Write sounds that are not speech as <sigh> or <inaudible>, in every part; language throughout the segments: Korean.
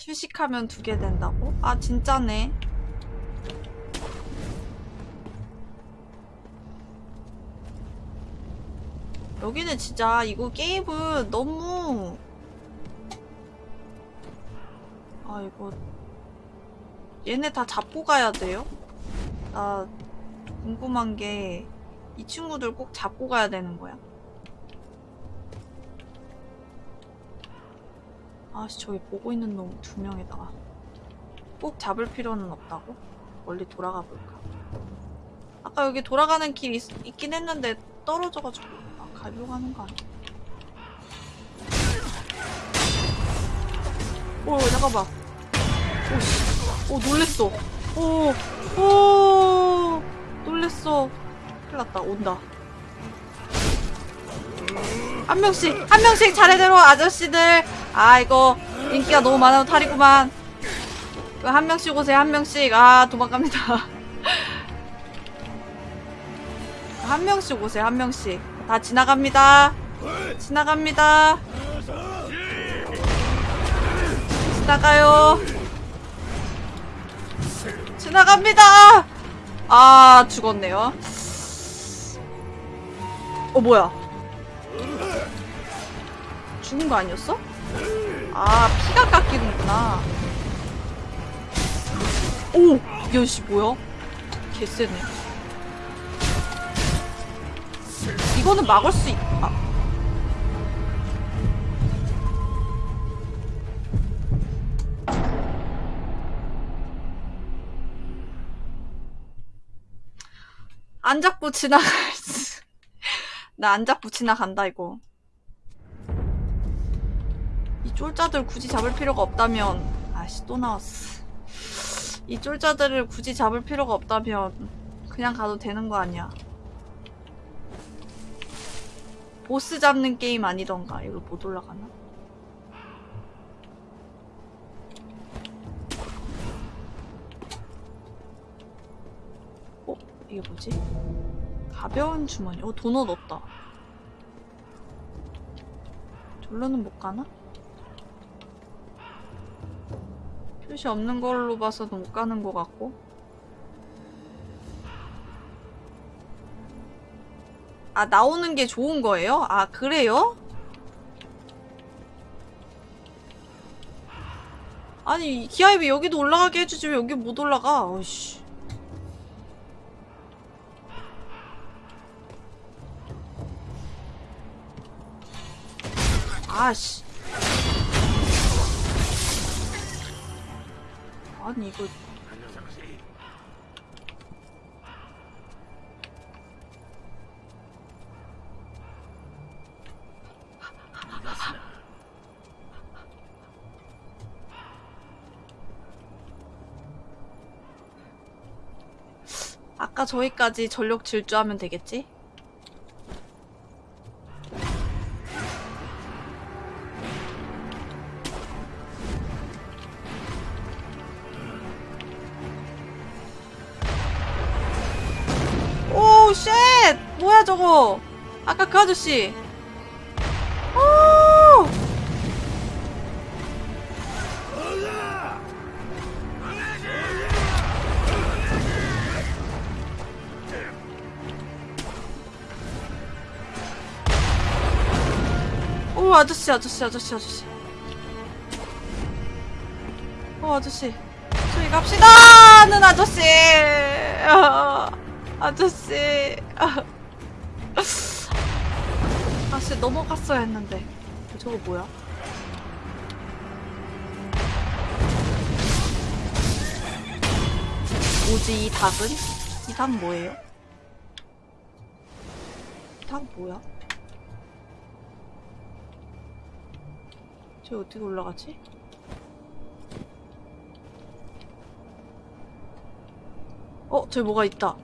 휴식하면 두 개 된다고? 아 진짜네 여기는 진짜 이거 게임은 너무 아 이거 얘네 다 잡고 가야 돼요? 나 궁금한 게 이 친구들 꼭 잡고 가야 되는 거야? 아씨 저기 보고 있는 놈 두 명에다가 꼭 잡을 필요는 없다고? 멀리 돌아가 볼까? 아까 여기 돌아가는 길 있, 있긴 했는데 떨어져가지고 아 가려고 하는 거 아니야? 오 잠깐만 오씨 오 놀랬어 오 오 놀랬어 큰일 났다 온다 한 명씩 한 명씩 차례대로 아저씨들 아 이거 인기가 너무 많아서 탈이구만. 한 명씩 오세요 한 명씩. 아 도망갑니다. <laughs> 한 명씩 오세요 한 명씩. 다 지나갑니다. 지나갑니다. 지나가요. 지나갑니다. 아 죽었네요. 어 뭐야? 죽은 거 아니었어? 아 피가 깎이는구나 오! 야씨 뭐야? 개쎄네 이거는 막을 수 있... 아. 안 잡고 지나갈 수... <laughs> 나 안 잡고 지나간다 이거 이 쫄자들 굳이 잡을 필요가 없다면 아씨 또 나왔어 이 쫄자들을 굳이 잡을 필요가 없다면 그냥 가도 되는 거 아니야 보스 잡는 게임 아니던가 이거 못 올라가나? 어? 이게 뭐지? 가벼운 주머니 어 도넛 없다 절로는 못 가나? 표시 없는 걸로 봐서도 못 가는 것 같고 아 나오는 게 좋은 거예요? 아 그래요? 아니 기아입이 여기도 올라가게 해주지 왜 여기 못 올라가 어이씨 아씨 아니 이거 아까 저기까지 전력 질주하면 되겠지? 아까 그 아저씨. 오! 오, 아저씨, 아저씨, 아저씨, 아저씨. 오, 아저씨. 저희 갑시다! 는 아저씨! 아, <laughs> 아저씨. <laughs> 아, 아씨, 넘어갔어야 했는데. 저거 뭐야? 뭐지, 이 닭은? 이 닭 뭐예요? 이 닭 뭐야? 저 어떻게 올라가지? 어, 저기 뭐가 있다.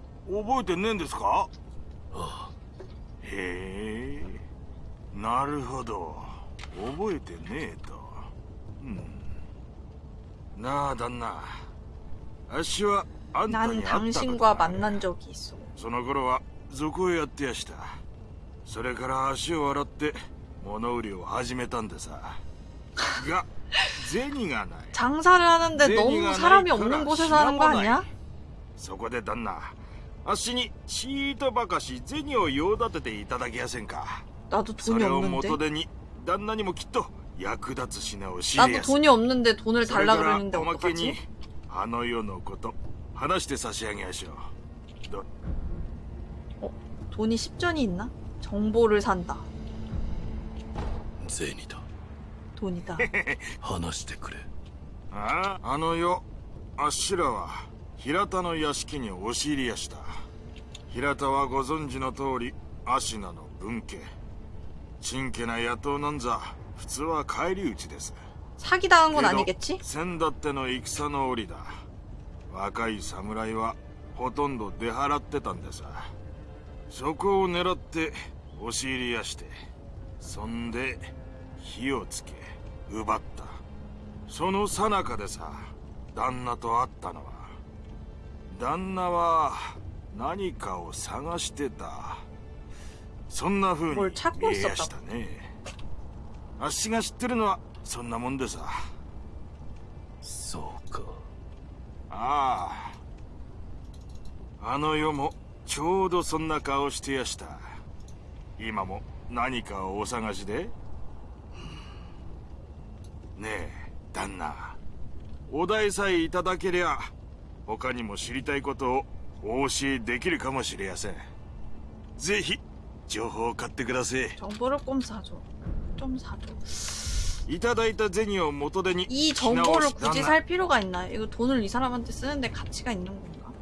覚えてねえんですかあへえなるほど覚えてねえとうんなあ旦那あっしはあんた 난 に会ったこと 당신과 がある 만난 적이 있어. その頃は賊をやってやしたそれから足を洗って物売りを始めたんでさが<laughs> 銭がない 장사를 하는데 내 너무 니가 사람이 나이 없는 커라, 곳에서 하는 거 지나고 아니야? そこで旦那 あっしにちーとばかし銭を用立てていただけやせんか 나도 そ 돈이 れを 없는데. 元手に旦那にもきっと役立つ品を仕入れ 나도 やす 돈이 없는데 돈을 それ 달라 から 그러는데 おまけに 어떡하지? あの世のこと話して差し上げやしょうど 돈이 10전이 있나? 정보를 산다. 銭だ 돈이다. 話してくれあああの世あっしらは 平田の屋敷に押し入りやした平田はご存知の通り芦名の分家ちけな野党なんざ普通は返り討ちです 사기당한 건 けど 아니겠지? 先だっての戦の折だ若い侍はほとんど出払ってたんでさそこを狙って押し入りやしてそんで火をつけ奪ったその最中でさ旦那と会ったのは 旦那は何かを探してた。そんな風に見えやしたね。あっしが知ってるのはそんなもんでさ。そうか。ああ。あの世もちょうどそんな顔してやした。今も何かをお探しで？ねえ旦那。お代さえいただけりゃ他にも知りたいことをお教えできるかもしれやせんぜひ情報を買ってください 정보를 좀 사줘. 좀 사줘. いただいた銭を元手に 이 品 정보를 をし 굳이 旦那 살 필요가 있나? 이거 돈을 이 사람한테 쓰는데 가치가 있는 건가?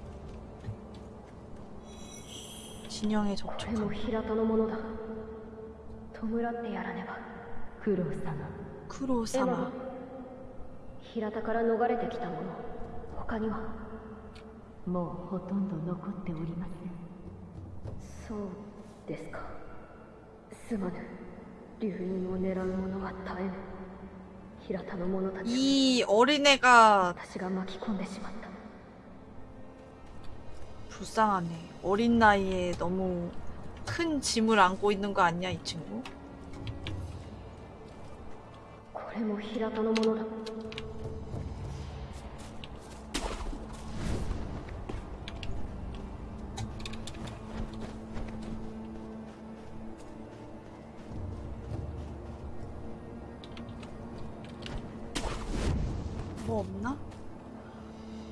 진영의 こ 접촉. れも平田のものだ弔ってやらねば九郎様でも 크로사마. 平田から逃れてきた者他には もうほとんど残っておりませんそうですかすまぬ流飲を狙う者は絶えぬ平田の者たちを 이 어린애가 私が巻き込んでしまった 불쌍하네. 어린 나이에 너무 큰 짐을 안고 있는 거 아니야, 이 친구? これも平田のものだ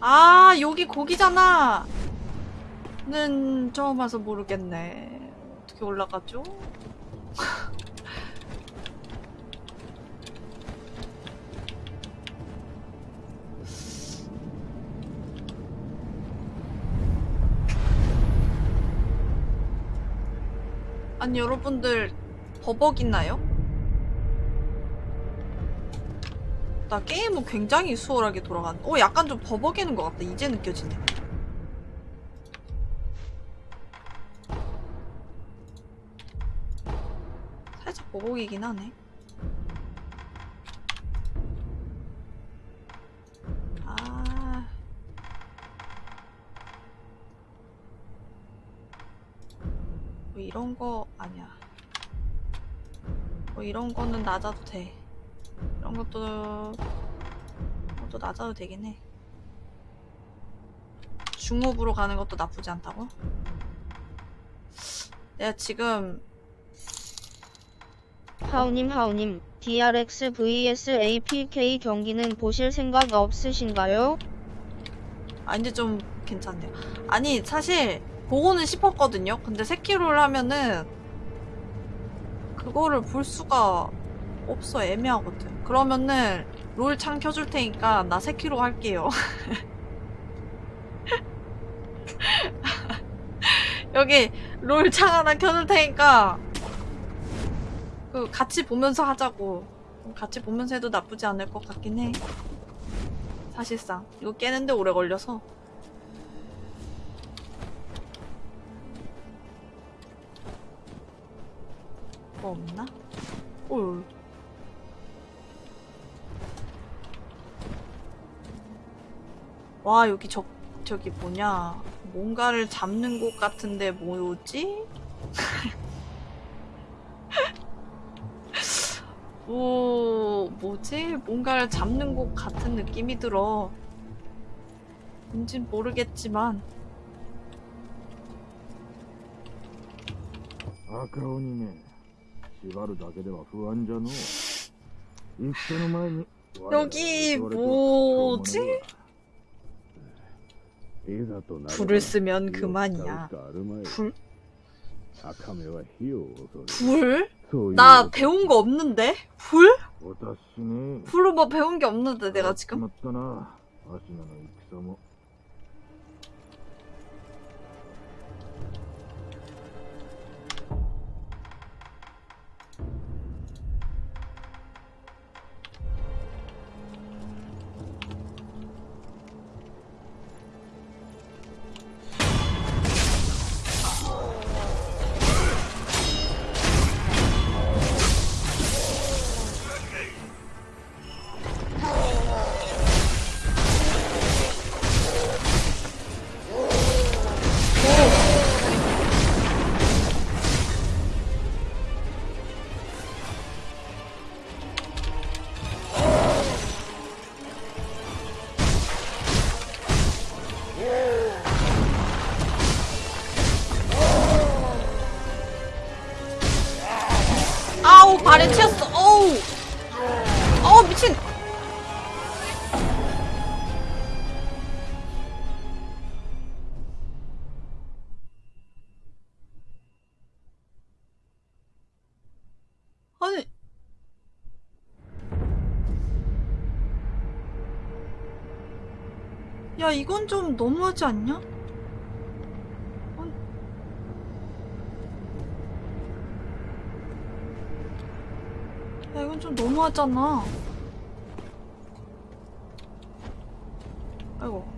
아, 여기 고기잖아! 는 처음 와서 모르겠네. 어떻게 올라가죠? <laughs> 아니, 여러분들, 버벅 있나요? 나 게임은 굉장히 수월하게 돌아간. 어, 약간 좀 버벅이는 것 같다. 이제 느껴지네. 살짝 버벅이긴 하네. 아. 뭐 이런 거 아니야. 뭐 이런 거는 낮아도 돼. 이런 것도 것도 낮아도 되긴 해. 중업으로 가는 것도 나쁘지 않다고? 내가 지금 하우님 하우님 DRX vs APK 경기는 보실 생각 없으신가요? 아 이제 좀 괜찮네요. 아니 사실 보고는 싶었거든요. 근데 세키로를 하면은 그거를 볼 수가 없어 애매하거든. 그러면은 롤 창 켜줄 테니까 나 세키로 할게요. <laughs> 여기 롤 창 하나 켜줄 테니까 그 같이 보면서 하자고. 같이 보면서 해도 나쁘지 않을 것 같긴 해. 사실상 이거 깨는데 오래 걸려서. 뭐 없나? 올. 와 여기 저 저기 뭐냐 뭔가를 잡는 곳 같은데 뭐지? <laughs> 오 뭐지? 뭔가를 잡는 곳 같은 느낌이 들어 뭔진 모르겠지만 아까오니네 시바루 자게대와 후안자노 여기 뭐지? 불을 쓰면 그만이야. 불? 불? 나 배운 거 없는데? 불? 불로 뭐 배운 게 없는데 내가 지금? 발에 튀었어. 어우. 어우 미친. 아니. 야 이건 좀 너무하지 않냐? 아니. 야 이건 좀 너무하잖아. 아이고.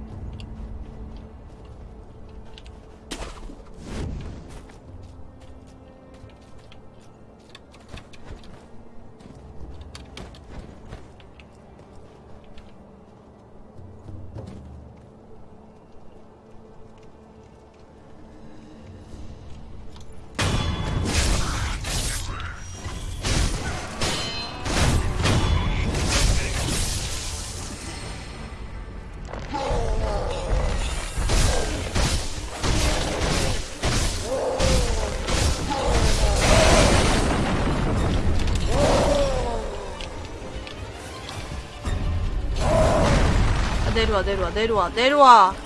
내려와 내려와 내려와 내려와.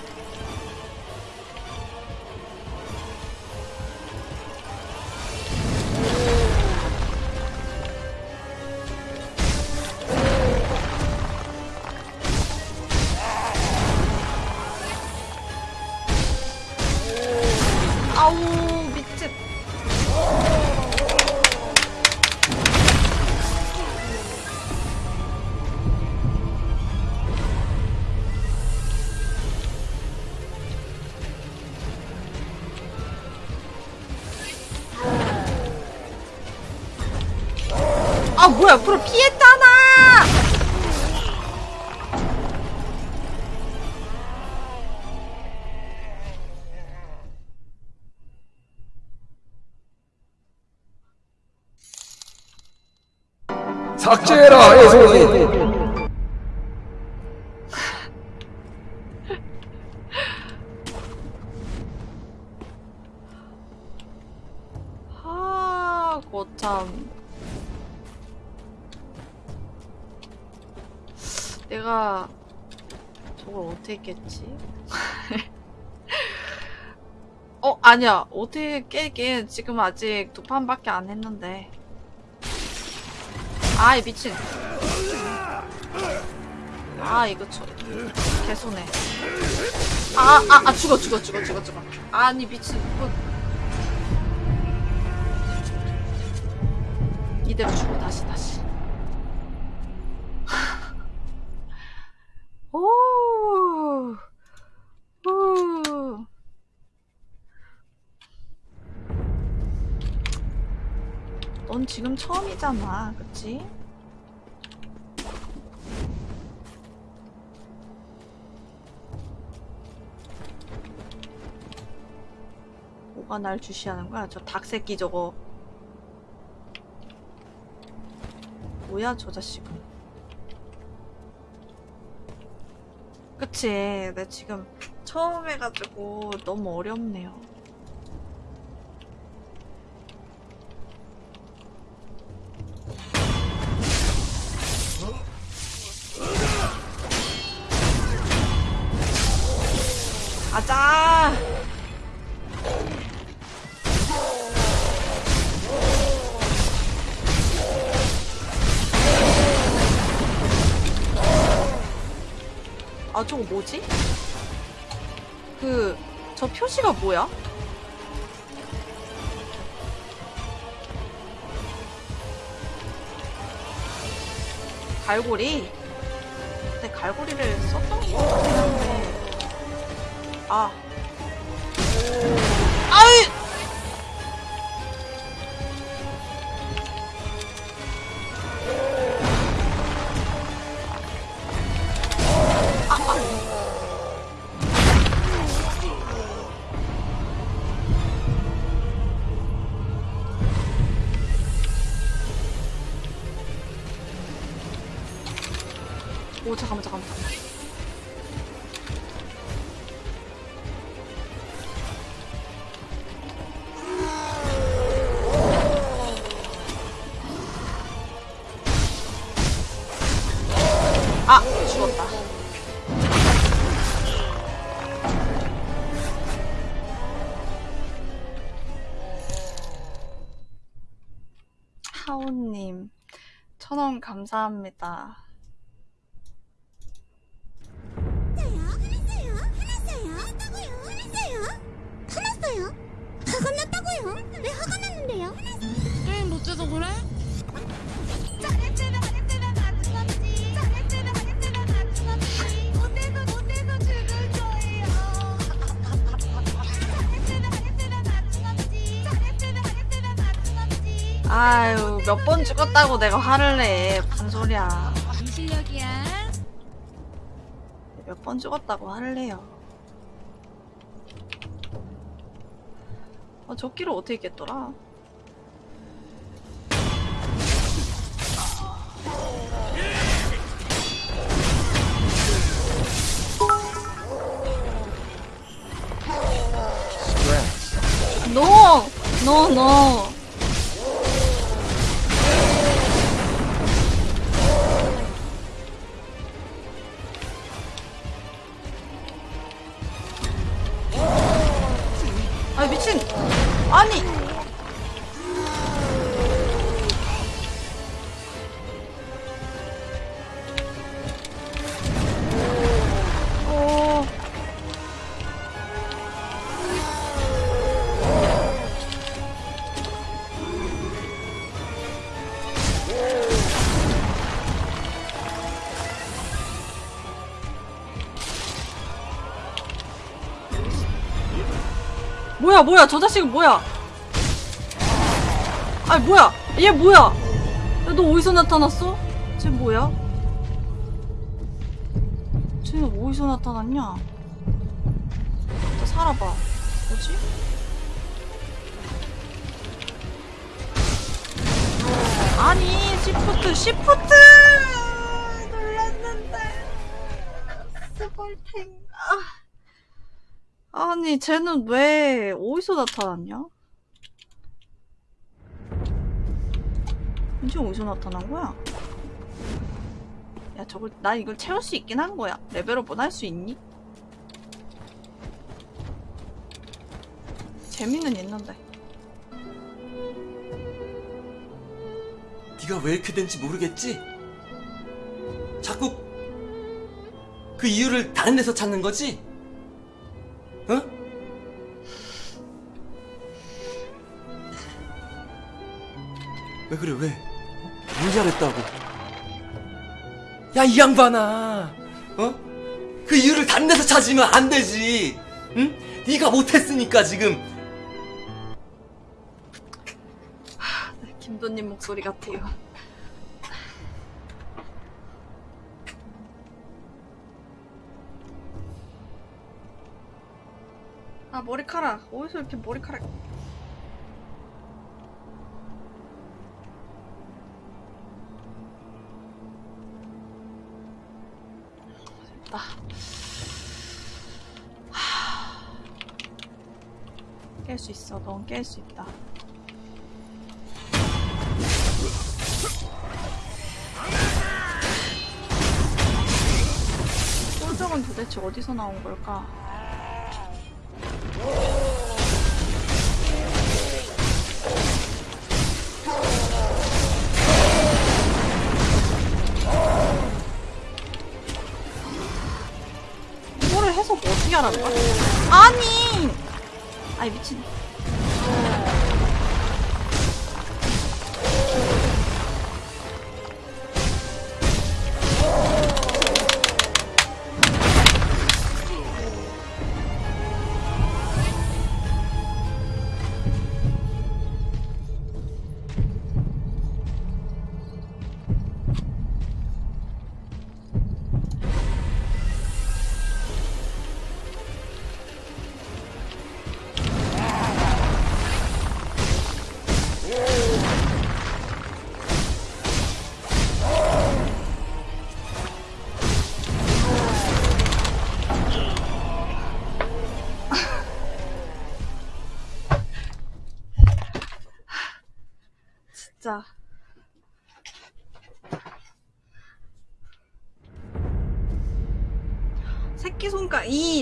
프로 피했잖아. 삭제해라 애송이 아니야. 어떻게 깨긴 지금 아직 두 판밖에 안 했는데. 아이, 미친. 아, 이거 저, 개손해. 아, 아, 아, 죽어, 죽어, 죽어, 죽어, 죽어. 아니, 미친. 이거 이대로 주고 다시 다시. 지금 처음이잖아, 그치? 뭐가 날 주시하는 거야? 저 닭새끼 저거. 뭐야, 저 자식은. 그치. 내 지금 처음 해가지고 너무 어렵네요. 뭐지? 그, 저 표시가 뭐야? 갈고리? 근데 갈고리를 썼던 것 같긴 한데. 아. 감사합니다. 화났어요? 화났어요? 했다고요? 화났어요? 화났어요? 화가 났다고요? 왜 화가 났는데요? 게임 못해서 그래? 아유, 몇 번 죽었다고 내가 화를 내. 무슨 소리야. 이 실력이야 몇 번 죽었다고 화를 내요. 아, 저 끼를 어떻게 깼더라? No! No, no! 뭐야 뭐야 저 자식은 뭐야 아니 뭐야 얘 뭐야 야, 너 어디서 나타났어? 쟤 뭐야? 쟤는 어디서 나타났냐? 나 살아봐 뭐지? 아니 시프트 시프트 놀랐는데 스벌탱 아. 아니, 쟤는 왜 어디서 나타났냐? 이제 어디서 나타난 거야? 야, 저걸, 나 이걸 채울 수 있긴 한 거야. 레벨업은 할수 있니? 재미는 있는데. 네가 왜 이렇게 된지 모르겠지? 자꾸 그 이유를 다른 데서 찾는 거지? 어? 왜 그래 왜? 뭘 잘했다고? 야 이 양반아, 어? 그 이유를 다른 데서 찾으면 안 되지. 응? 네가 못했으니까 지금. 김도님 목소리 같아요. 아 머리카락. 어디서 이렇게 머리카락. 됐다 깰 수 있어. 넌 깰 수 있다. 꿀적은 도대체 어디서 나온 걸까? 이거를 해서 뭐 어떻게 하라는 거야? 아니! 아이 미친.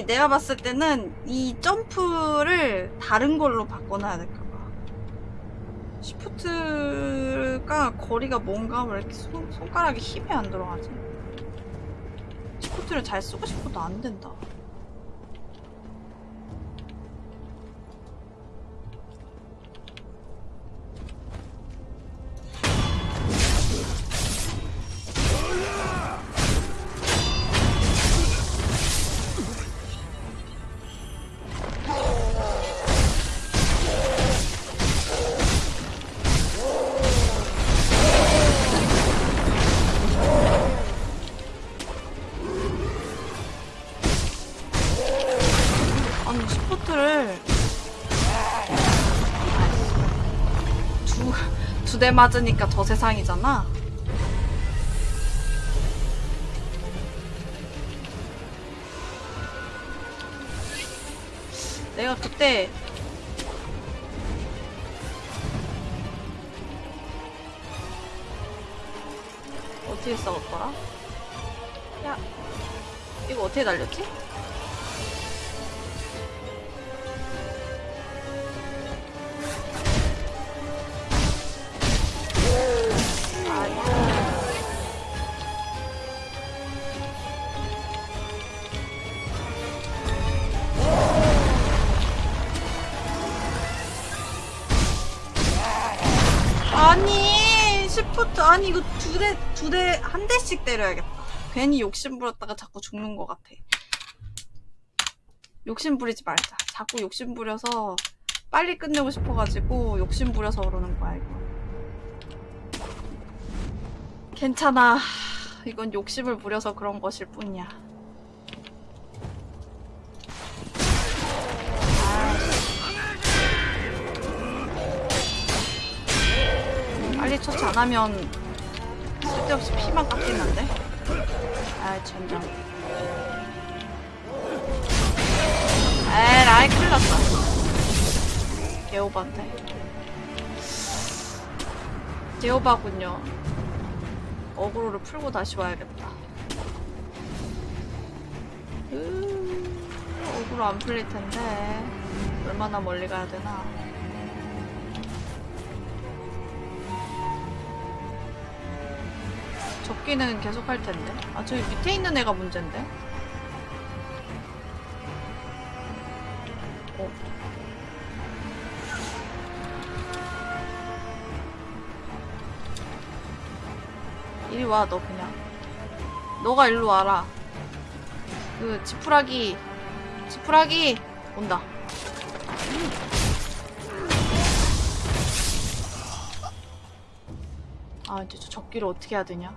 이, 내가 봤을 때는 이 점프를 다른 걸로 바꿔놔야 될까 봐. 시프트가 거리가 뭔가 왜 이렇게 손, 손가락이 힙에 안 들어가지? 시프트를 잘 쓰고 싶어도 안 된다. 두대 맞으니까 저 세상이잖아. 아니 이거 두 대 두 대 한 대씩 때려야겠다. 괜히 욕심 부렸다가 자꾸 죽는 것 같아. 욕심 부리지 말자. 자꾸 욕심 부려서 빨리 끝내고 싶어가지고 욕심 부려서 그러는 거야 이거. 괜찮아. 이건 욕심을 부려서 그런 것일 뿐이야. 빨리 처치 안 하면 쓸데없이 피만 깎이는데? 아, 젠장. 에 라이, 큰일 났다. 개오바인데. 개오바군요. 어그로를 풀고 다시 와야겠다. 으, 어그로 안 풀릴 텐데. 얼마나 멀리 가야 되나. 접기는 계속 할 텐데. 아, 저기 밑에 있는 애가 문제인데? 어. 이리 와 너 그냥 너가 일로 와라 그 지푸라기 지푸라기 온다 아 이제 저 적기를 어떻게 해야 되냐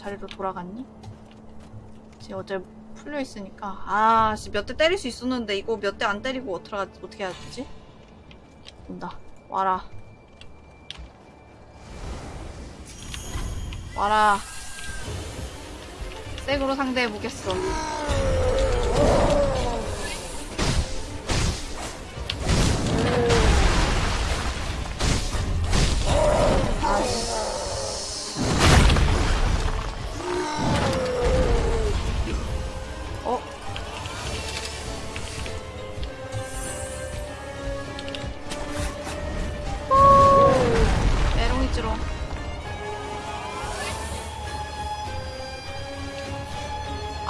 자리로 돌아갔니? 지금 어제 풀려 있으니까 아 몇 대 때릴 수 있었는데 이거 몇 대 안 때리고 어떻게 하- 어떻게 해야 되지? 온다 와라 와라 색으로 상대해 보겠어 어?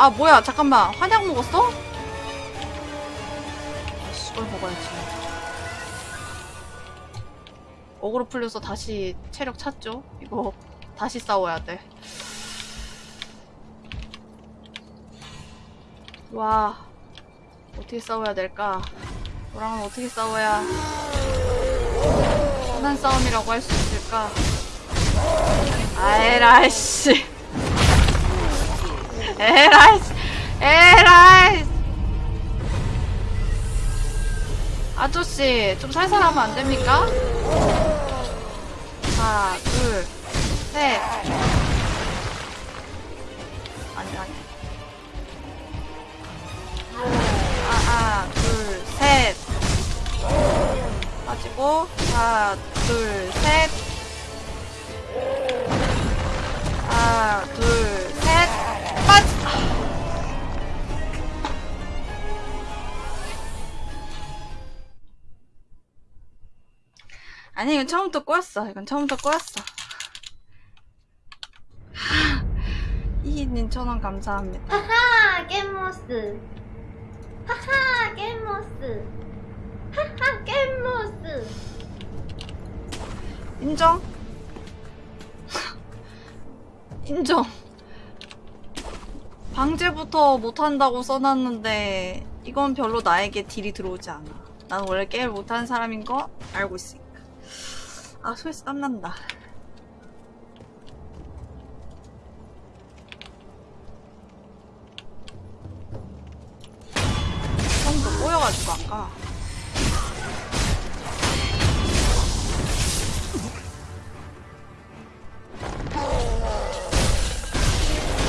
아 뭐야 잠깐만 환약 먹었어? 아씨 이걸 먹어야지 어그로 풀려서 다시 체력 찼죠? 이거 다시 싸워야 돼 와, 어떻게 싸워야 될까? 너랑은 어떻게 싸워야 편한 싸움이라고 할 수 있을까? 아에라이씨. 에라이씨. 에라이씨. 아저씨, 좀 살살 하면 안 됩니까? 하나, 둘, 셋. 아니, 아니. 하나, 둘, 셋. 빠지고, 하나, 둘, 셋. 하나, 둘, 아니, 이건 처음부터 꼬였어. 이건 처음부터 꼬였어. 이희님 천원 감사합니다. 하하 겜모스 하하 겜모스 하하 겜모스 인정. 인정. 방제부터 못한다고 써놨는데 이건 별로 나에게 딜이 들어오지 않아. 난 원래 게임 못하는 사람인 거 알고 있으니까. 아 손에서 땀난다. 처음부터 꼬여가지고 아까.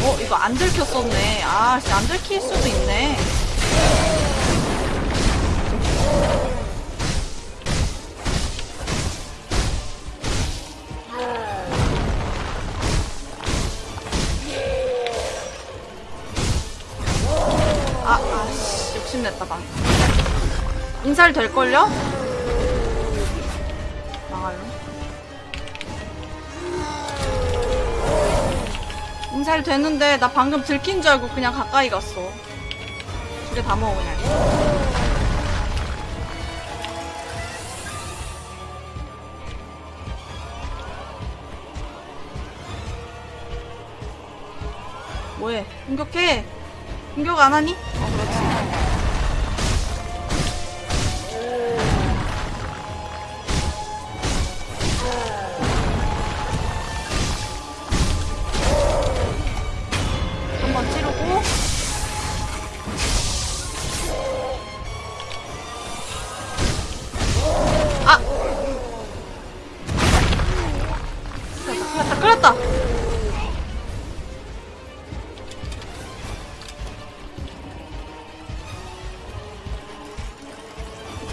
어, 이거 안 들켰었네. 아, 씨, 안 들킬 수도 있네. 욕심냈다, 방. 인살 될걸요? 망할로. 인살 되는데 나 방금 들킨 줄 알고 그냥 가까이 갔어. 두 개 다 먹어 그냥. 뭐해? 공격해. 공격 안 하니?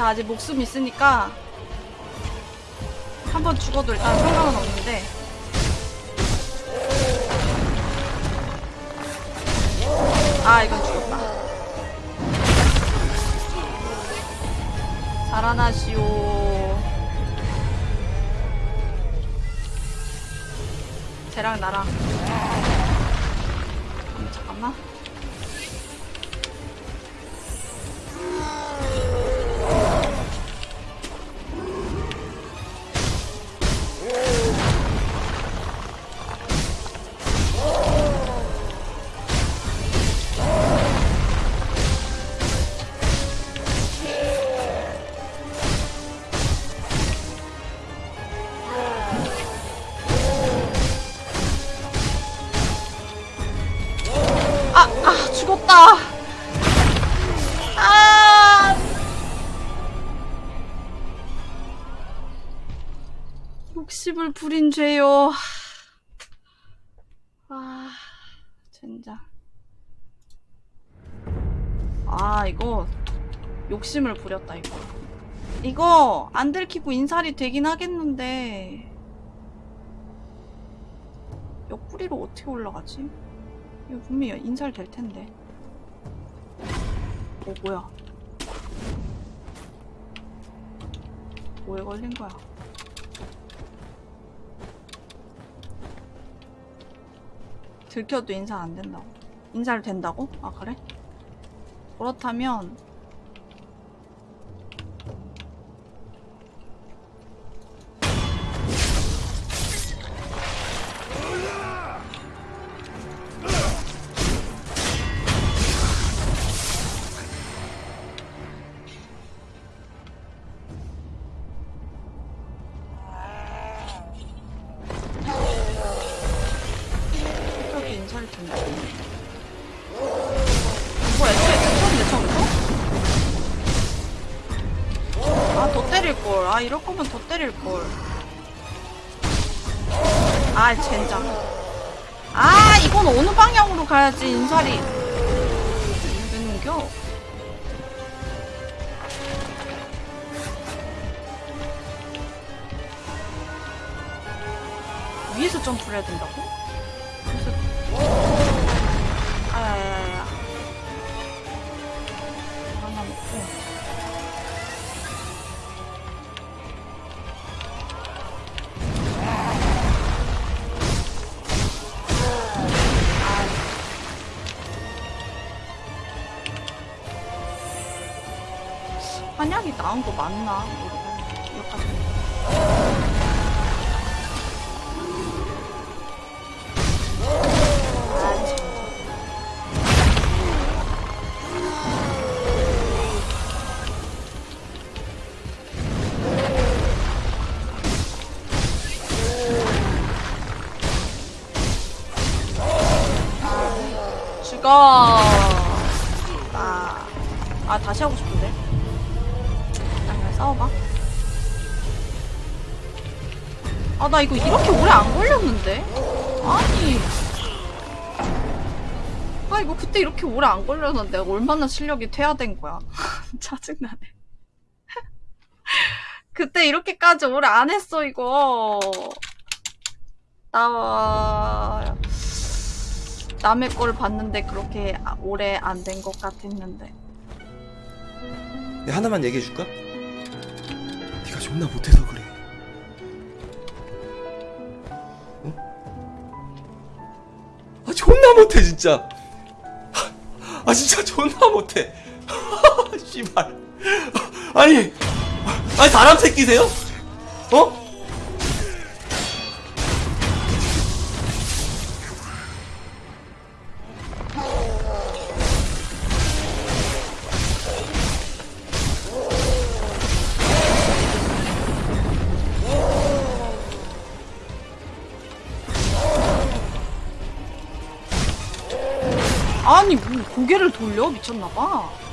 자 아직 목숨 있으니까 한 번 죽어도 일단 상관은 없는데. 아 이건 죽었다. 자라나시오. 쟤랑 나랑 부렸다, 이거. 이거 안 들키고 인살이 되긴 하겠는데 옆구리로 어떻게 올라가지? 이거 분명히 인살 될 텐데. 어, 뭐야. 뭐에 걸린 거야? 들켜도 인살 안 된다고. 인살 된다고? 아, 그래? 그렇다면 나은 나 이거 이렇게 오래 안 걸렸는데? 아니. 아, 이거 그때 이렇게 오래 안 걸렸는데 얼마나 실력이 퇴화된 거야. <laughs> 짜증나네. <laughs> 그때 이렇게까지 오래 안 했어, 이거. 나, 남의 걸 봤는데 그렇게 아- 오래 안 된 것 같았는데. 내가 하나만 얘기해 줄까? 네가 존나 못해서 그래. 아 존나 못해 진짜. 아 진짜 존나 못해. <laughs> 씨발. 아니 아니 사람 새끼세요? 어? 돌려? 미쳤나봐.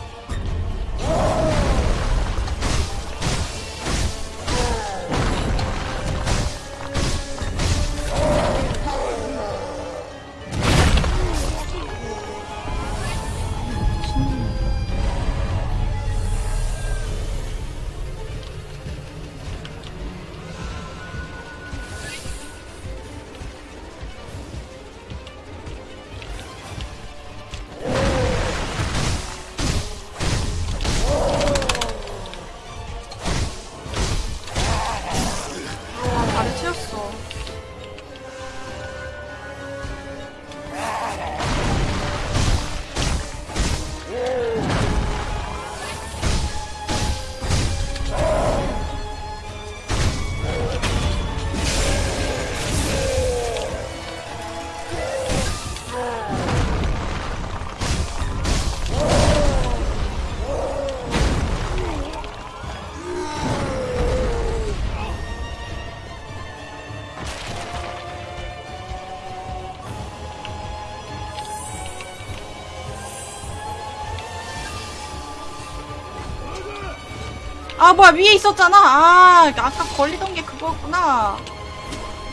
아 뭐야 위에 있었잖아. 아 아까 걸리던 게 그거였구나.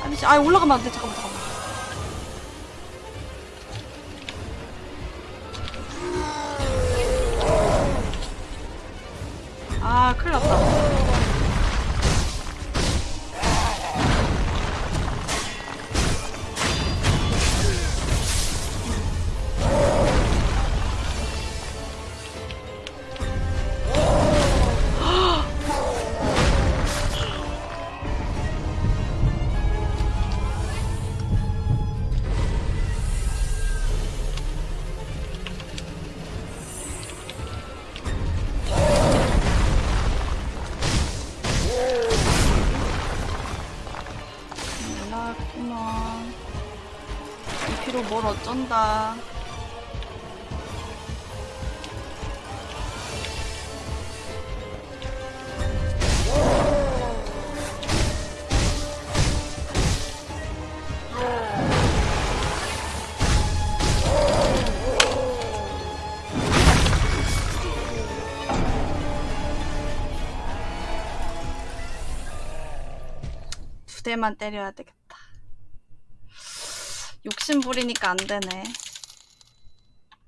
아 미친 아 올라가면 안돼. 잠깐만 잠깐만. 아 큰일 났다 뭘 어쩐다. 두 대만 때려야 되겠다 욕심 부리니까 안 되네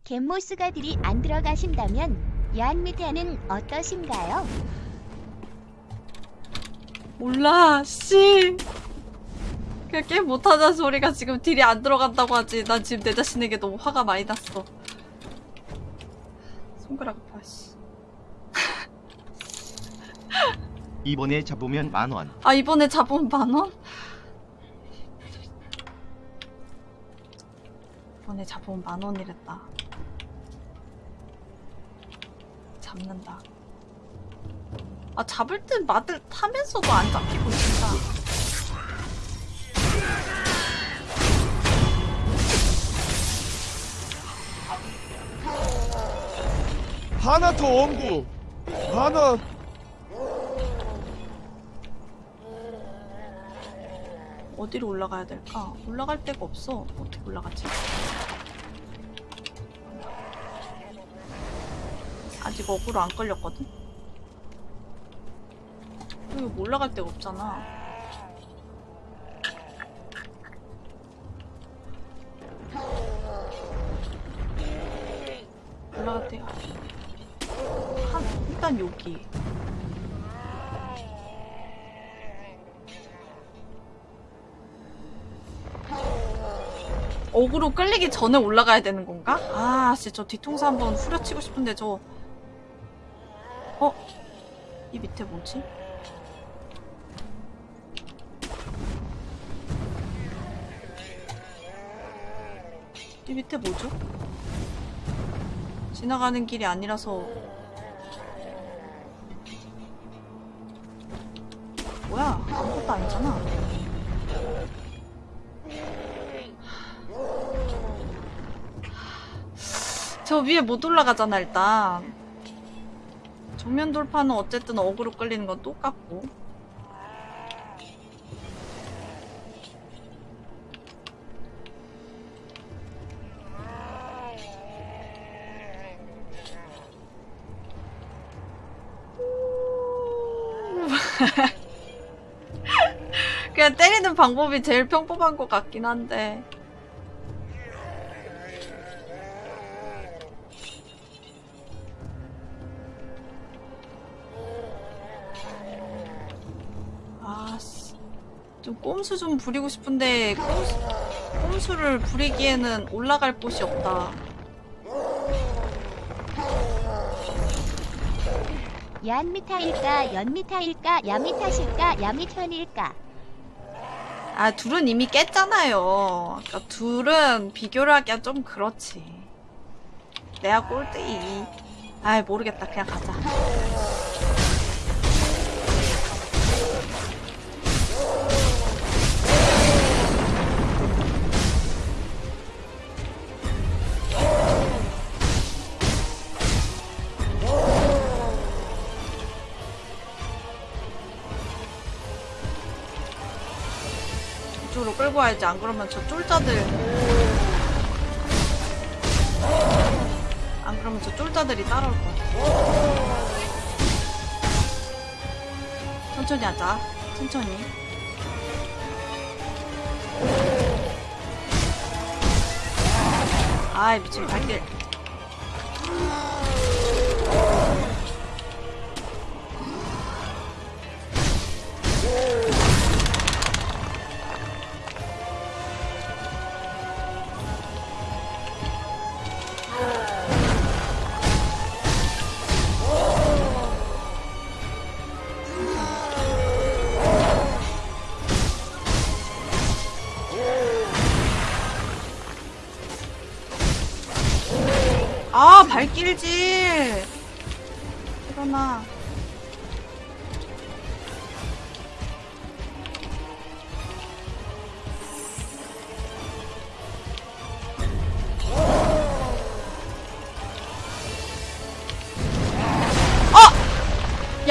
갯모스가들이 안 들어가신다면 야한미태는 어떠신가요? 몰라 씨 그냥 게임 못하는 소리가 지금 딜이 안 들어간다고 하지 난 지금 내 자신에게 너무 화가 많이 났어 손가락 아파 씨. 이번에 잡으면 만 원. 아 이번에 잡으면 만 원? 이번에 잡으면 만 원이랬다 잡는다 아 잡을 듯 마들 타면서도 안 잡히고 진짜 하나 더 원구. 하나. 어디로 올라가야 될까? 올라갈 데가 없어 어떻게 올라가지? 아직 어그로 안 걸렸거든? 여기 뭐 올라갈 데가 없잖아 올라갈 데가 한 일단 여기 어그로 끌리기 전에 올라가야 되는 건가? 아, 진짜 저 뒤통수 한번 후려치고 싶은데 저 어? 이 밑에 뭐지? 이 밑에 뭐죠? 지나가는 길이 아니라서 뭐야? 아무것도 아니잖아. 저 위에 못 올라가잖아 일단 정면 돌파는 어쨌든 어그로 끌리는 건 똑같고. <laughs> 그냥 때리는 방법이 제일 평범한 것 같긴 한데 꼼수 좀 부리고 싶은데 꼼수, 꼼수를 부리기에는 올라갈 곳이 없다. 야한미타일까 연미타일까 야미타실까 야미편일까? 아 둘은 이미 깼잖아요. 그러니까 둘은 비교를 하기가 좀 그렇지. 내가 꼴등이. 아이 모르겠다. 그냥 가자 이쪽으로 끌고 와야지 안 그러면 저 쫄자들 안 그러면 저 쫄자들이 따라올 거야 천천히 하자. 천천히. 아이 미친 발길.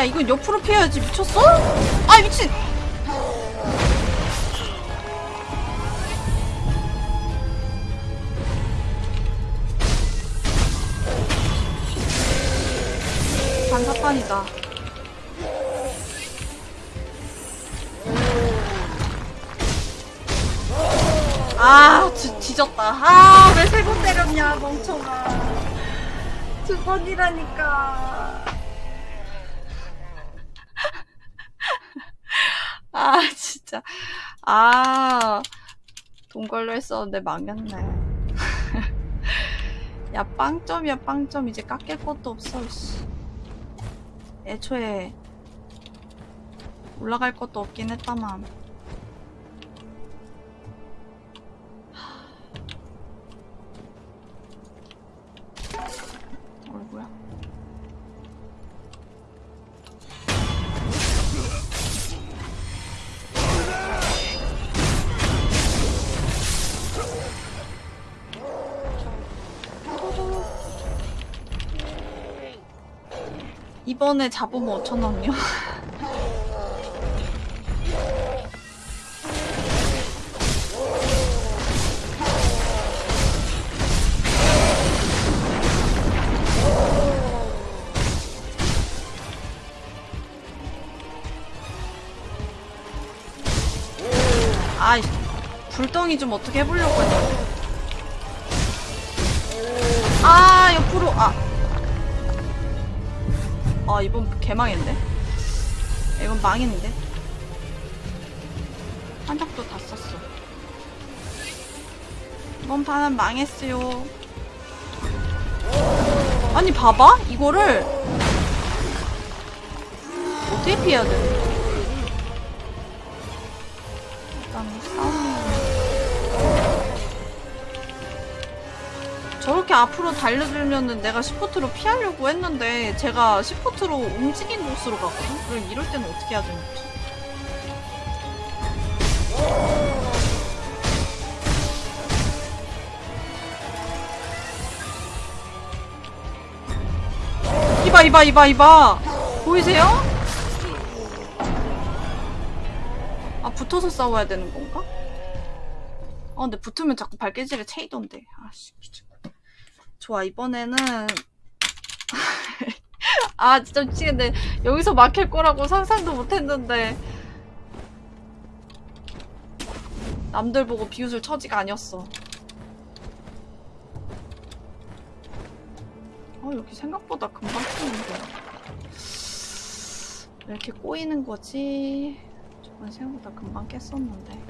야 이건 옆으로 피해야지 미쳤어? 아 미친! 반사판이다. 아, 지, 지졌다. 아, 왜 세 번 때렸냐, 멍청아. 두 번이라니까. 아, 진짜. 아, 했었는데 망했네. <laughs> 야, 빵점이야, 빵점. 이제 깎일 것도 없어, 씨. 애초에 올라갈 것도 없긴 했다만. 이번에 잡으면 5천원이요? <laughs> 아이, 불덩이 좀 어떻게 해보려고 했는데. 아, 이번 개망했네. 이건 망했는데. 한적도 다 썼어. 이번 판은 망했어요. 아니, 봐봐? 이거를 어떻게 피해야 돼? 저렇게 앞으로 달려들면은 내가 시포트로 피하려고 했는데 제가 시포트로 움직인 곳으로 가거든? 그럼 이럴 때는 어떻게 해야 되는 거지? 이봐 이봐 이봐 이봐 보이세요? 아 붙어서 싸워야 되는 건가? 아 근데 붙으면 자꾸 발길질에 채이던데 아씨 좋아 이번에는 <laughs> 아 진짜 미치겠네. 여기서 막힐 거라고 상상도 못했는데. 남들 보고 비웃을 처지가 아니었어. 아 여기 생각보다 금방 푸는데. 왜 이렇게 꼬이는 거지? 저건 생각보다 금방 깼었는데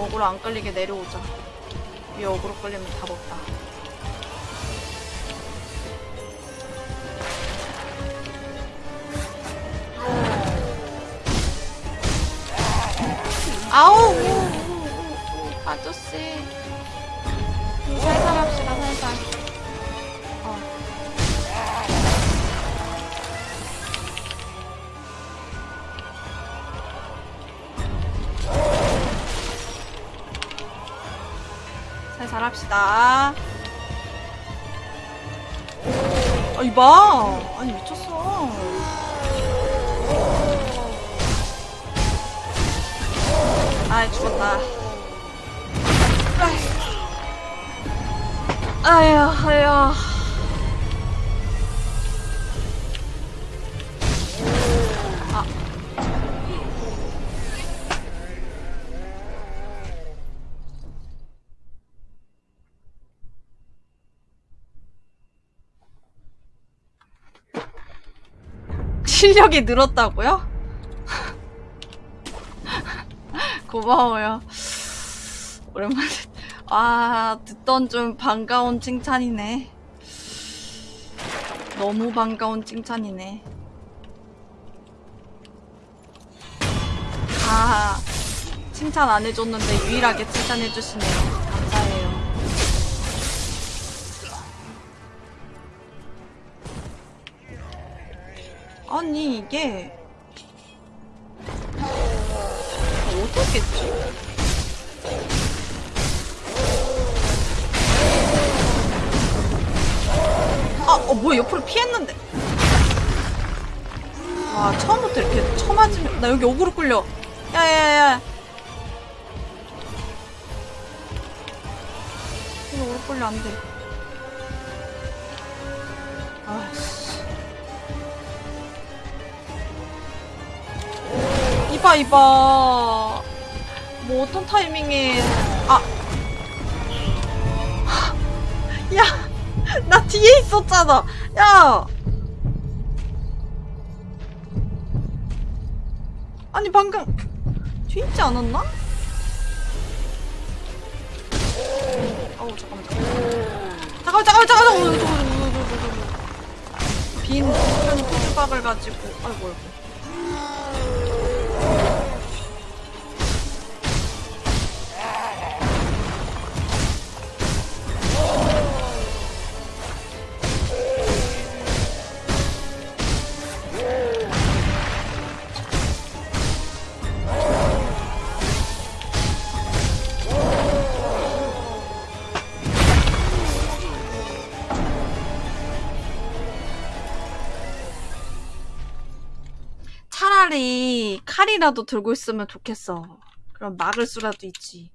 어그로 안 끌리게 내려오자. 이 어그로 끌리면 답 없다. 아우! 아저씨. 살살 합시다, 합시다. 아, 이봐. 아니, 미쳤어. 아이, 죽었다. 아휴, 아휴. 실력이 늘었다고요? <laughs> 고마워요. 오랜만에 아 듣던 좀 반가운 칭찬이네. 너무 반가운 칭찬이네. 아 칭찬 안 해줬는데 유일하게 칭찬해주시네요. 아니 이게 어떻겠지? 아, 어, 뭐야, 옆으로 피했는데. 와, 처음부터 이렇게 쳐맞으면, 나 여기 오그로 끌려. 야, 야, 야. 이거 오그로 끌려, 안 돼. 이봐, 이봐. 뭐, 어떤 타이밍에. 아. 야! 나 뒤에 있었잖아. 야. 아니 방금 뒤에 있지 않았나? 어우 잠깐만 잠깐만 잠깐만 잠깐만 잠깐만 잠깐만 빈 빈 토주박을 가지고 아이고 아이고 칼이라도 들고 있으면 좋겠어. 그럼 막을 수라도 있지.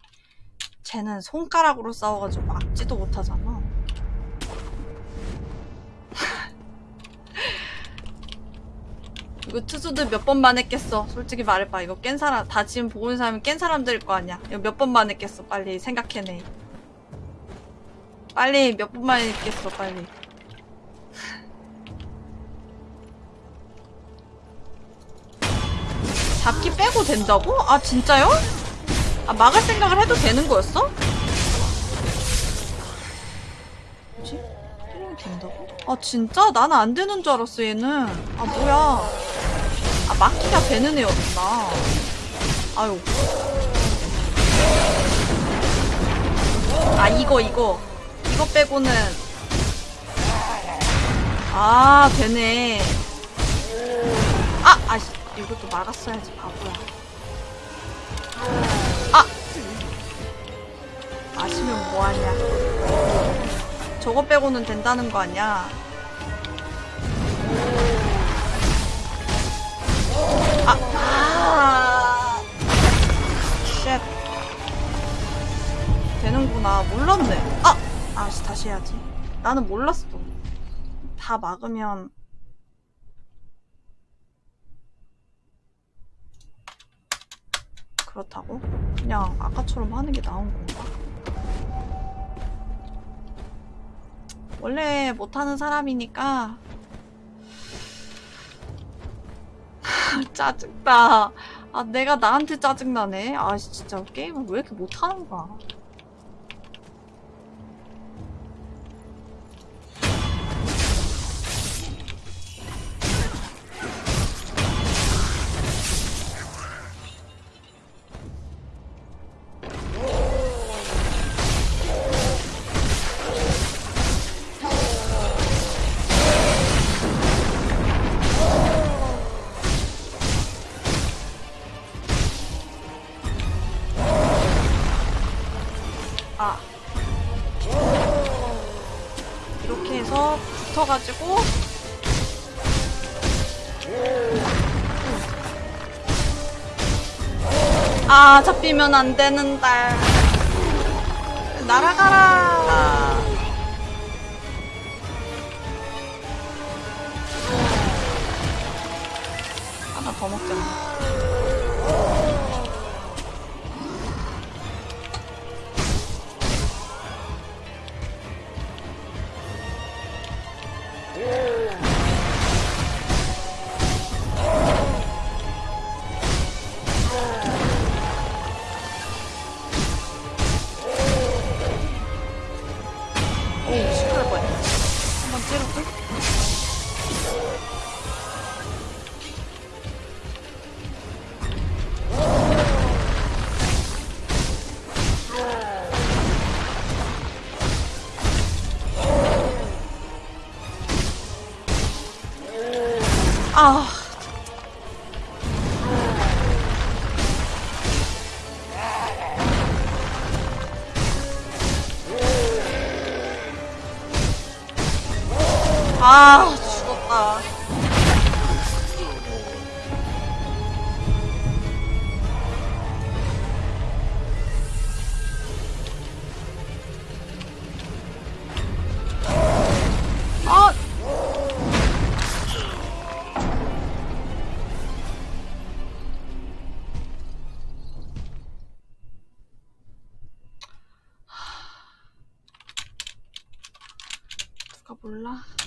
쟤는 손가락으로 싸워가지고 막지도 못하잖아. <laughs> 이거 투수들 몇 번만 했겠어. 솔직히 말해봐. 이거 깬 사람, 다 지금 보고 있는 사람이 깬 사람들일 거 아니야. 이거 몇 번만 했겠어. 빨리 생각해내. 빨리 몇 번만 했겠어. 빨리. 잡기 빼고 된다고? 아 진짜요? 아 막을 생각을 해도 되는 거였어? 뭐지? 때리면 된다고? 아 진짜? 나는 안 되는 줄 알았어 얘는 아 뭐야 아 막기가 되는 애였구나 아유 아 이거 이거 이거 빼고는 아 되네 아 아씨 이것도 막았어야지 바보야 아 아시면 뭐하냐 저거 빼고는 된다는 거 아니야 아, 아, 쉣. 되는구나. 몰랐네. 아! 아씨, 다시 해야지. 나는 몰랐어. 다 막으면. 그렇다고? 그냥 아까처럼 하는 게 나은 건가? 원래 못하는 사람이니까 <laughs> 짜증나. 아, 내가 나한테 짜증나네. 아, 진짜 게임을 왜 이렇게 못하는 거야. 아 잡히면 안 되는데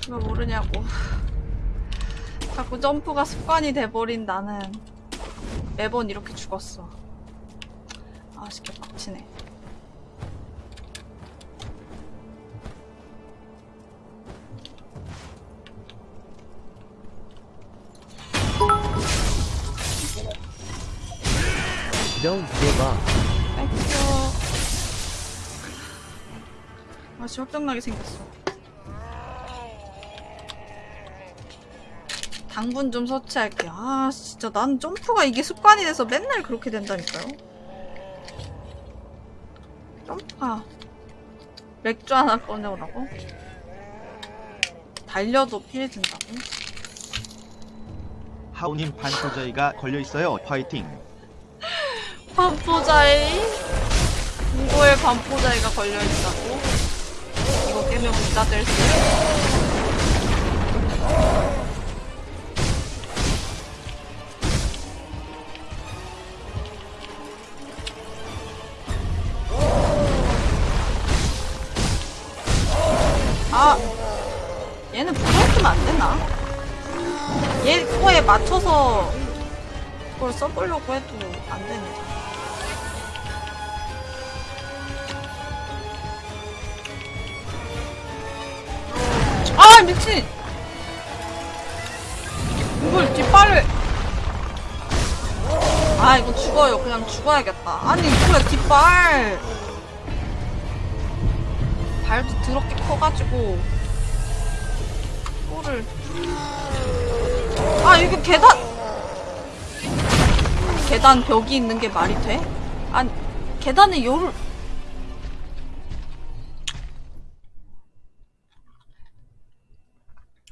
누가 모르냐고. 자꾸 점프가 습관이 돼버린 나는 매번 이렇게 죽었어. 아, 시켜 빡치네. Don't give up. 땡큐. 맛이 확정나게 생겼어. 당분 좀 서치할게요. 아, 진짜 난 점프가 이게 습관이 돼서 맨날 그렇게 된다니까요. 점프가 맥주 하나 꺼내오라고? 달려도 피해진다고? 하우님 반소저희가 걸려 있어요. 파이팅. <laughs> 반포자이? 누구의 반포자이가 걸려있다고? 이거 깨면 문자 될 수 있어. 맞춰서 그걸 써보려고 해도 안 되네. 아 미친! 이걸 뒷발을 아 이거 죽어요 그냥 죽어야겠다 아니 뭐야 뒷발 발도 더럽게 커가지고 꼬를 아 이거 계단 계단 벽이 있는 게 말이 돼? 아니 계단에 요를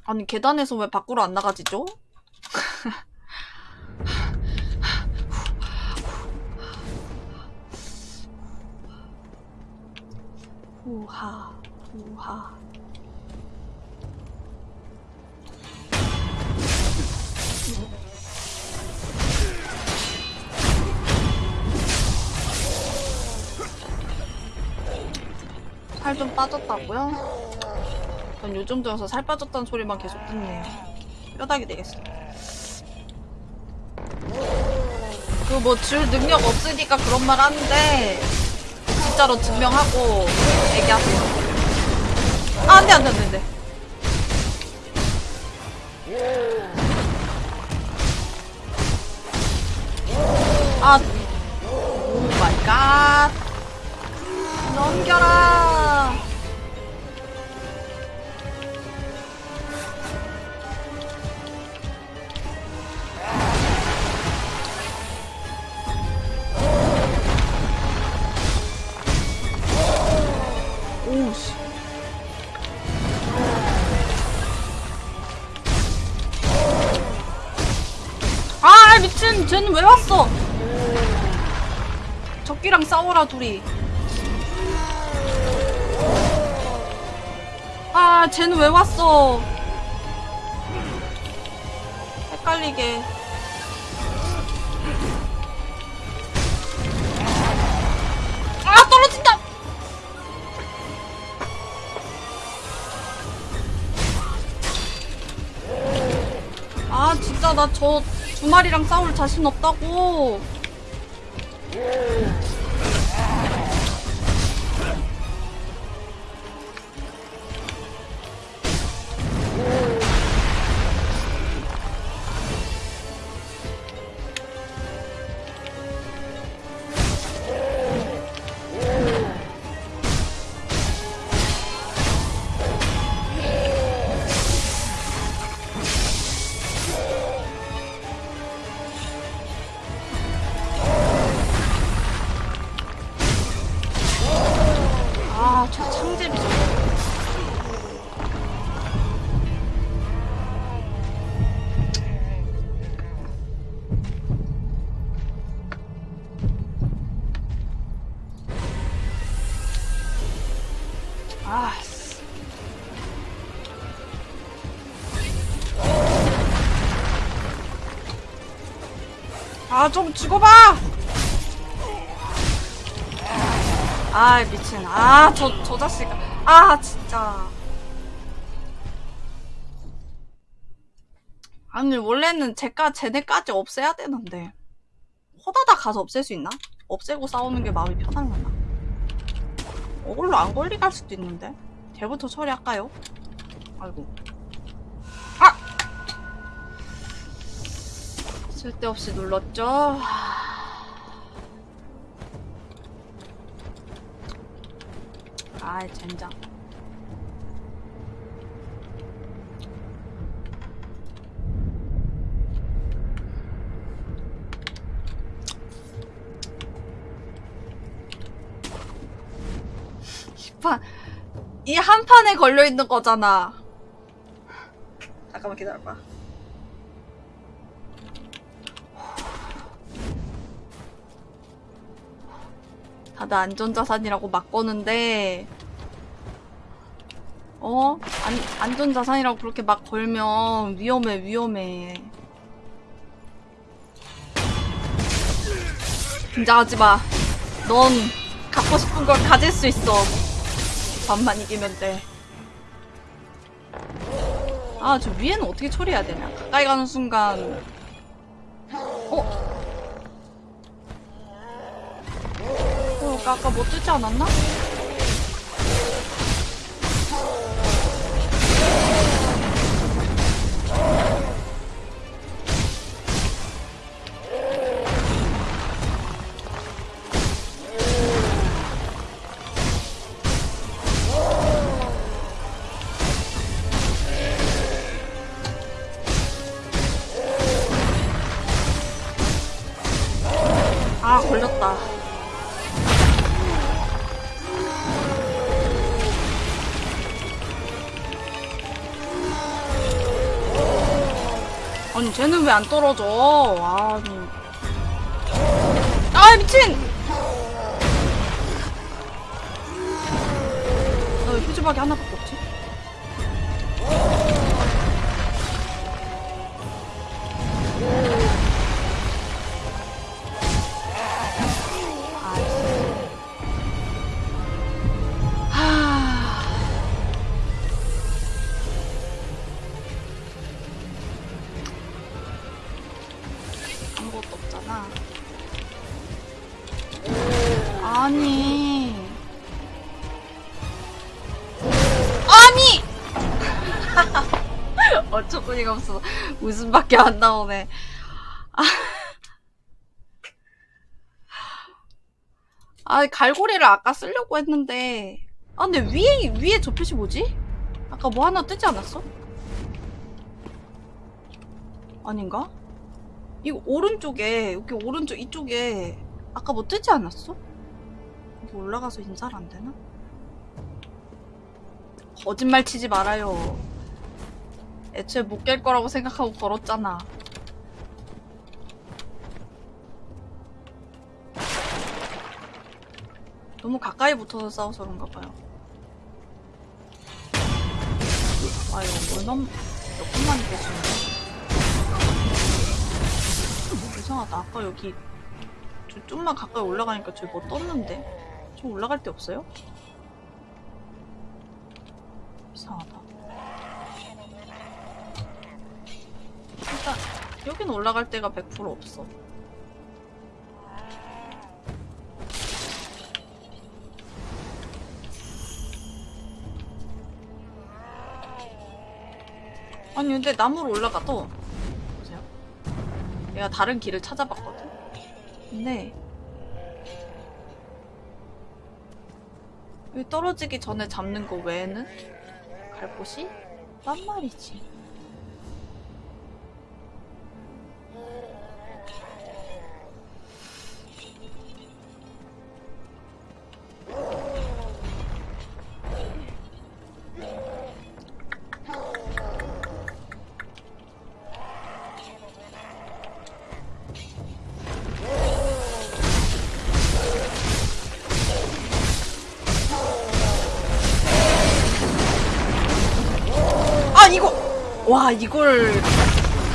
아니 계단에서 왜 밖으로 안 나가지죠? <laughs> 우하 우하 살 좀 빠졌다고요? 전 요즘 들어서 살 빠졌다는 소리만 계속 듣네요. 뼈다귀 되겠어. 그뭐 줄 능력 없으니까 그런 말 하는데 진짜로 증명하고 얘기하세요. 아, 안 돼, 안 돼, 안 돼, 안 돼. 갓. 넘겨라. 싸워라 둘이. 아 쟤는 왜 왔어? 헷갈리게. 아 떨어진다. 아 진짜 나저두 마리랑 싸울 자신 없다고. 창제비. 아, 씨. 아, 좀 죽어봐! 아 미친. 아저저 자식 아. 진짜. 아니 원래는 제가 쟤네까지 없애야 되는데. 호다다 가서 없앨 수 있나? 없애고 싸우는 게 마음이 편하려나? 어글로 안 걸리게 할 수도 있는데. 걔부터 처리할까요? 아이고. 아! 쓸데없이 눌렀죠 아이 젠장. 이판 이한 판에 걸려 있는 거잖아. 잠깐만 기다려봐 다들 안전자산이라고 막 거는데 어? 안, 안전자산이라고 그렇게 막 걸면 위험해 위험해 긴장하지 마. 넌 갖고 싶은 걸 가질 수 있어. 반만 이기면 돼. 아, 저 위에는 어떻게 처리해야 되냐? 가까이 가는 순간. 어? 어, 아까, 아까 뭐 뜨지 않았나? 아, 걸렸다. 아니, 쟤는 왜 안 떨어져? 아니. 아, 미친! 나왜 휴지박이 하나 웃음밖에 안 나오네. 아. 아, 갈고리를 아까 쓰려고 했는데. 아, 근데 위에, 위에 저 표시 뭐지? 아까 뭐 하나 뜨지 않았어? 아닌가? 이거 오른쪽에, 여기 오른쪽 이쪽에 아까 뭐 뜨지 않았어? 여기 올라가서 인사를 안 되나? 거짓말 치지 말아요. 애초에 못 깰 거라고 생각하고 걸었잖아. 너무 가까이 붙어서 싸워서 그런가 봐요. 아, 이거 얼마, 몇분만 깨지네. 이상하다. 아까 여기 저 좀만 가까이 올라가니까 저기 뭐 떴는데? 저 올라갈 데 없어요? 이상하다. 일단 여기는 올라갈 데가 100% 없어. 아니 근데 나무로 올라가도 보세요. 내가 다른 길을 찾아봤거든. 근데 여기 떨어지기 전에 잡는 거 외에는 갈 곳이 딴 말이지. 와 이걸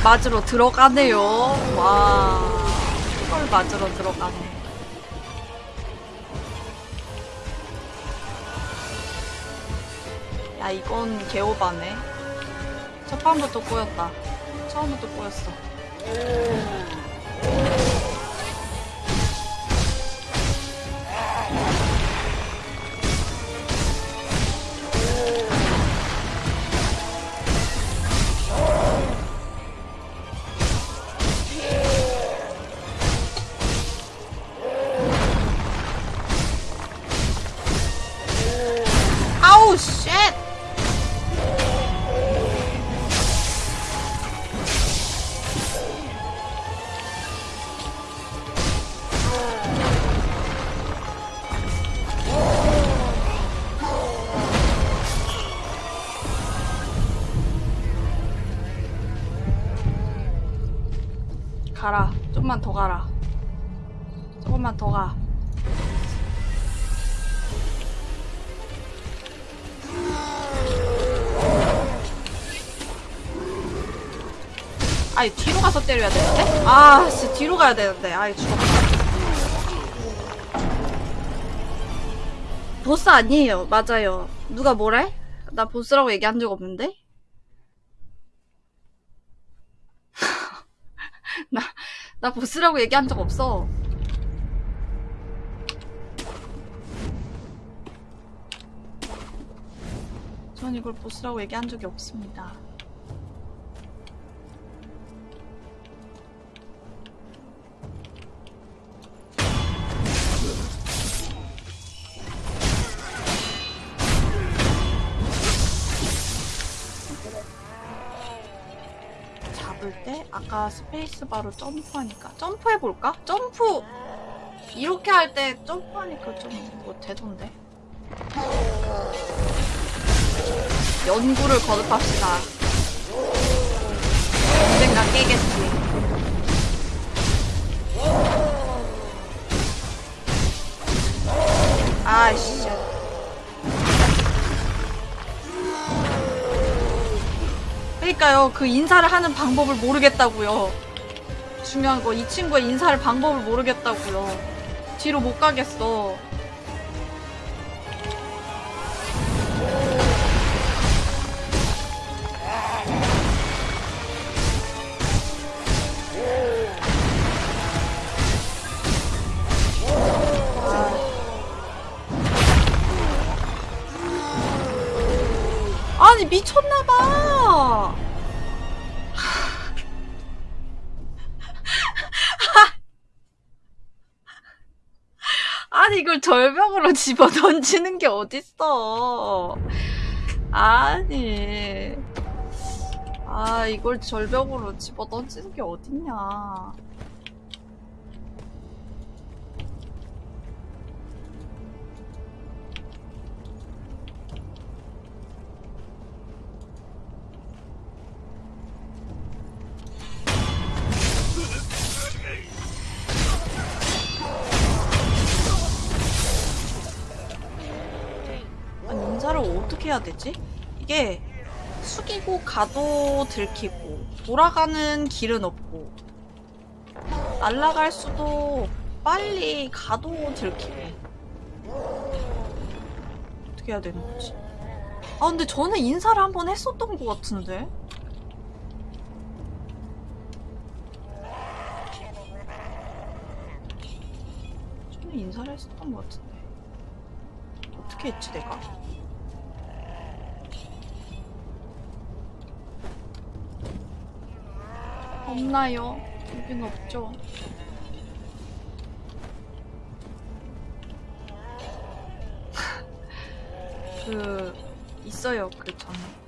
맞으러 들어가네요. 와 이걸 맞으러 들어가네. 야 이건 개오바네. 첫 판부터 꼬였다. 처음부터 꼬였어. 아 때려야 되는데? 아, 씨 뒤로 가야 되는데. 아이 죽었다. 보스 아니에요. 맞아요. 누가 뭐래? 나 보스라고 얘기한 적 없는데? <laughs> 나, 나 보스라고 얘기한 적 없어. 전 이걸 보스라고 얘기한 적이 없습니다. 때 아까 스페이스바로 점프하니까. 점프해볼까? 점프! 이렇게 할 때 점프하니까 좀 뭐 되던데? 연구를 거듭합시다. 언젠가 깨겠지 그러니까요. 그 인사를 하는 방법을 모르겠다고요. 중요한 거 이 친구의 인사를 방법을 모르겠다고요. 뒤로 못 가겠어 절벽으로 <laughs> 집어 던지는 게 어딨어. 아니. 아 이걸 절벽으로 집어 던지는 게 어딨냐 어떻게 해야 되지? 이게 숙이고 가도 들키고 돌아가는 길은 없고 날아갈 수도 빨리 가도 들키고 어떻게 해야 되는 거지? 아 근데 저는 인사를 한 번 했었던 것 같은데 저는 인사를 했었던 것 같은데 어떻게 했지 내가? 없나요? 여긴 없죠. <laughs> 그 있어요 그 전에.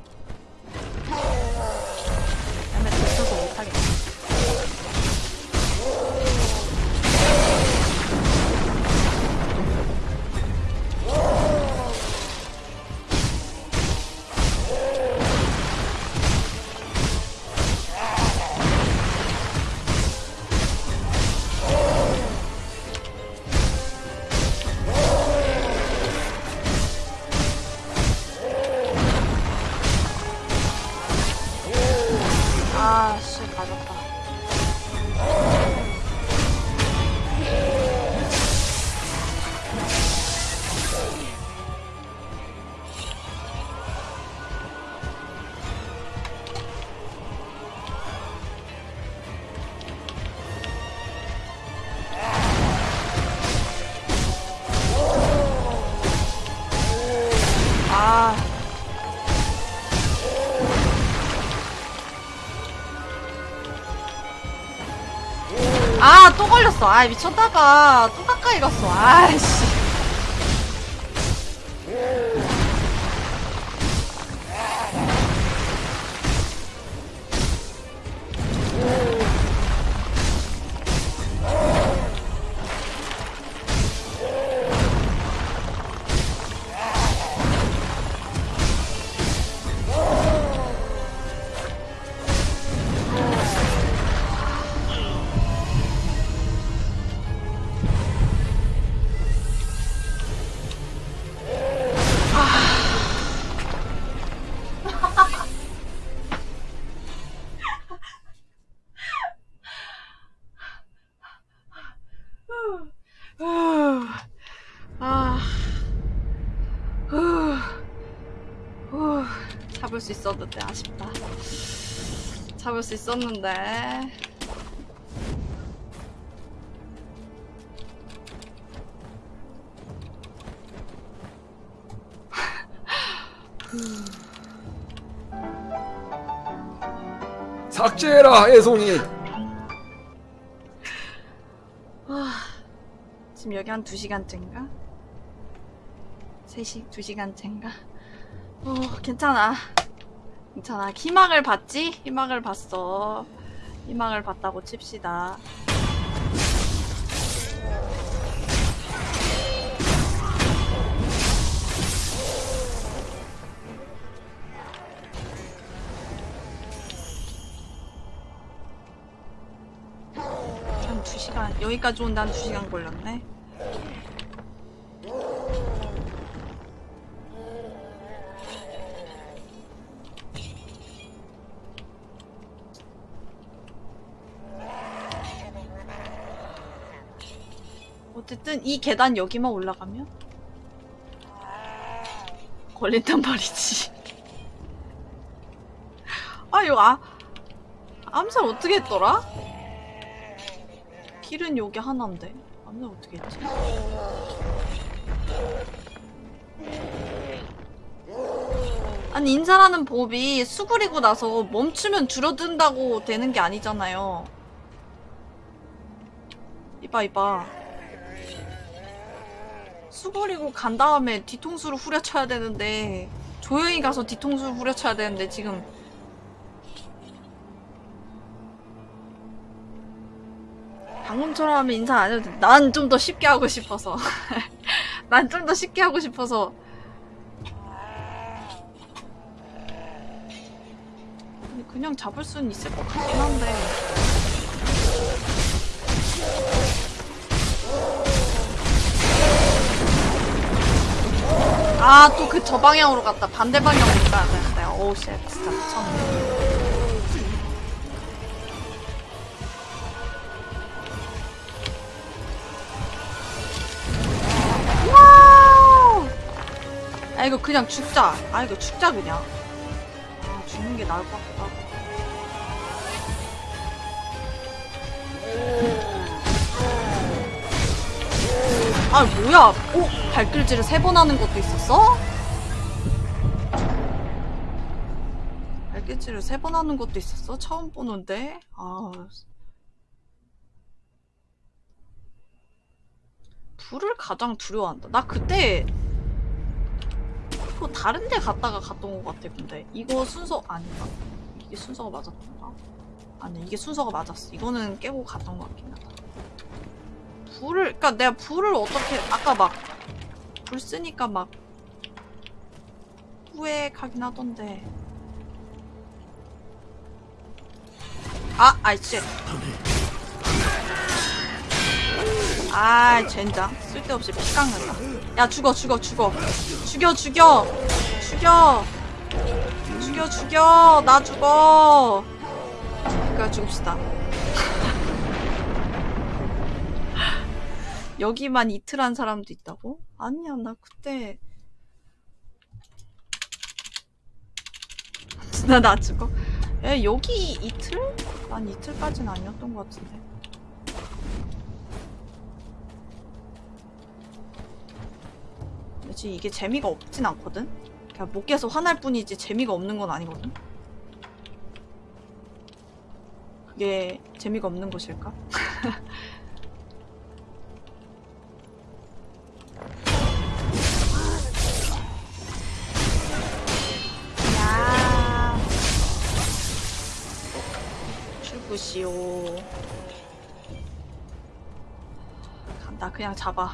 또 걸렸어. 아, 미쳤다가 또 가까이 갔어. 아이씨. 잡을 수 있었는데. 삭제해라 애송이 와. 지금 여기 한 2시간째인가? 3시, 2시간째인가? 어, 괜찮아. 괜찮아. 희망을 봤지? 희망을 봤어. 희망을 봤다고 칩시다. 한 2시간, 여기까지 온데 한 2시간 걸렸네. 어쨌든 이 계단 여기만 올라가면 걸린단 말이지. 아 이거 아 암살 어떻게 했더라? 길은 여기 하나인데 암살 어떻게 했지? 아니 인사라는 법이 수그리고 나서 멈추면 줄어든다고 되는 게 아니잖아요. 이봐 이봐. 수그리고 간 다음에 뒤통수를 후려쳐야 되는데 조용히 가서 뒤통수를 후려쳐야 되는데 지금. 방금처럼 하면 인사 안 해도 돼. 난좀 더 쉽게 하고 싶어서. <laughs> 난 좀 더 쉽게 하고 싶어서. 그냥 잡을 수는 있을 것 같긴 한데 아 또 그 저 방향으로 갔다. 반대 방향으로 가야 되는데. oh shit 진짜 미쳤네! 아 이거 그냥 죽자. 아 이거 죽자 그냥. 아 죽는 게 나을 것 같아 아 뭐야 오 발길질을 세 번 하는 것도 있었어? 발길질을 세 번 하는 것도 있었어? 처음 보는데 아 불을 가장 두려워한다 나 그때 또 다른 데 갔다가 갔던 것 같아 근데 이거 순서 아닌가? 이게 순서가 맞았던가? 아니 이게 순서가 맞았어 이거는 깨고 갔던 것 같긴 하다 불을 그니까 내가 불을 어떻게 아까 막 불 쓰니까 막 후회하긴 하던데. 아 아이씨. 아 젠장. 쓸데없이 피 깎는다. 야 죽어 죽어 죽어. 죽여 죽여. 죽여. 죽여 죽여. 나 죽어. 그니까 죽읍시다 여기만 이틀 한 사람도 있다고? 아니야 나 그때 <laughs> 나 나 죽어 에 여기 이틀? 난 이틀까지는 아니었던 것 같은데 그치 이게 재미가 없진 않거든? 그냥 못 깨서 화날 뿐이지 재미가 없는 건 아니거든? 그게 재미가 없는 것일까? <laughs> 출구시오. 간다, 그냥 잡아.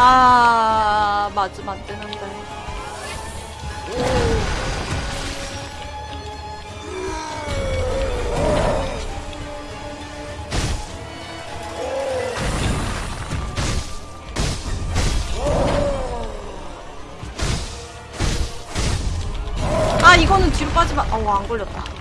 아, 맞으면 안 되는데. 아, 이거는 뒤로 빠지면, 어우, 안 걸렸다.